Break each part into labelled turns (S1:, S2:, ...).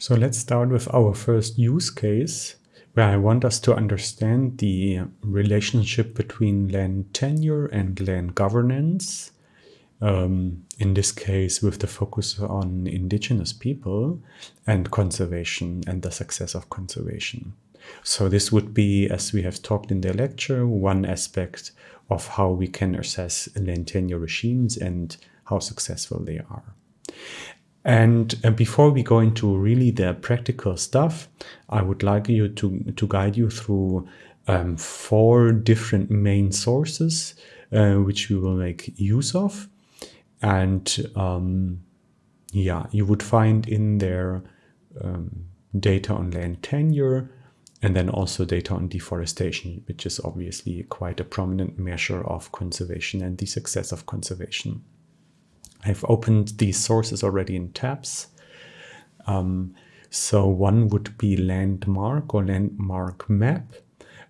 S1: So let's start with our first use case where I want us to understand the relationship between land tenure and land governance. Um, in this case, with the focus on indigenous people and conservation and the success of conservation. So this would be, as we have talked in the lecture, one aspect of how we can assess land tenure regimes and how successful they are. And uh, before we go into really the practical stuff, I would like you to, to guide you through um, four different main sources uh, which we will make use of. And um, yeah, you would find in there um, data on land tenure and then also data on deforestation, which is obviously quite a prominent measure of conservation and the success of conservation. I've opened these sources already in tabs. Um, so one would be landmark or landmark map.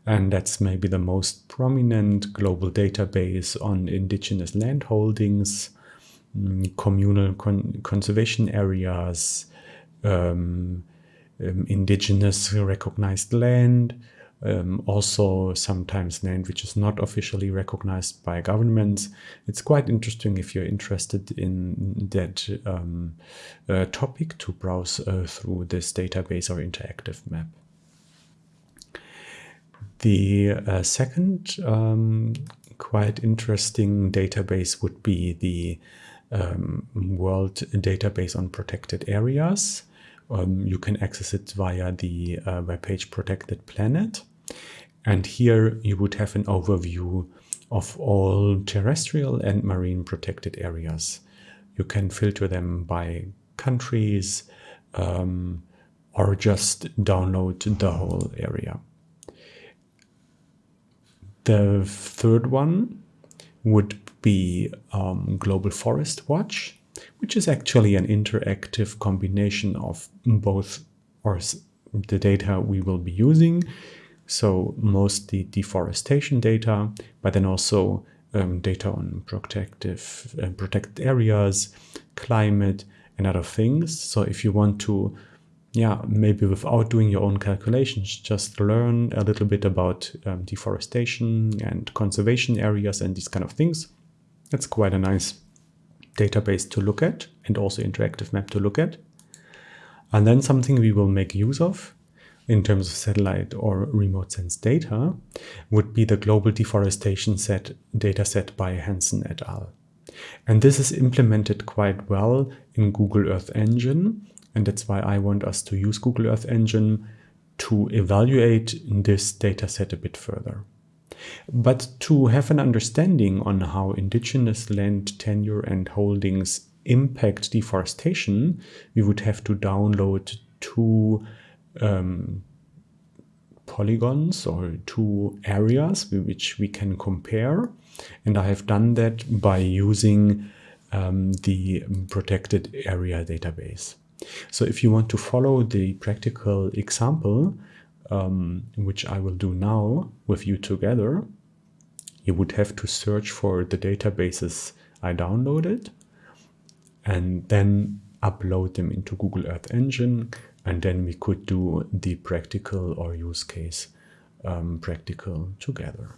S1: And that's maybe the most prominent global database on indigenous land holdings, mm, communal con conservation areas, um, um, indigenous recognized land, um, also sometimes land which is not officially recognized by governments. It's quite interesting if you're interested in that um, uh, topic to browse uh, through this database or interactive map. The uh, second um, quite interesting database would be the um, World Database on Protected Areas. Um, you can access it via the uh, webpage Protected Planet. And here you would have an overview of all terrestrial and marine protected areas. You can filter them by countries um, or just download the whole area. The third one would be um, Global Forest Watch, which is actually an interactive combination of both or the data we will be using so mostly deforestation data, but then also um, data on protective uh, protected areas, climate, and other things. So if you want to, yeah, maybe without doing your own calculations, just learn a little bit about um, deforestation and conservation areas and these kind of things. That's quite a nice database to look at and also interactive map to look at. And then something we will make use of in terms of satellite or remote sense data would be the global deforestation set data set by Hansen et al. And this is implemented quite well in Google Earth Engine. And that's why I want us to use Google Earth Engine to evaluate this data set a bit further. But to have an understanding on how indigenous land tenure and holdings impact deforestation, we would have to download two um, polygons or two areas which we can compare. And I have done that by using um, the protected area database. So if you want to follow the practical example, um, which I will do now with you together, you would have to search for the databases I downloaded and then upload them into Google Earth Engine and then we could do the practical or use case um, practical together.